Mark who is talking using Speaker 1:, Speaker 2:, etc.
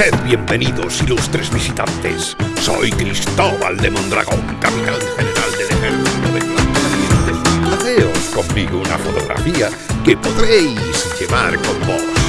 Speaker 1: Sed bienvenidos, ilustres visitantes. Soy Cristóbal de Mondragón, capitán general del ejército de Flandes. Haceos conmigo una fotografía que podréis llevar con vos.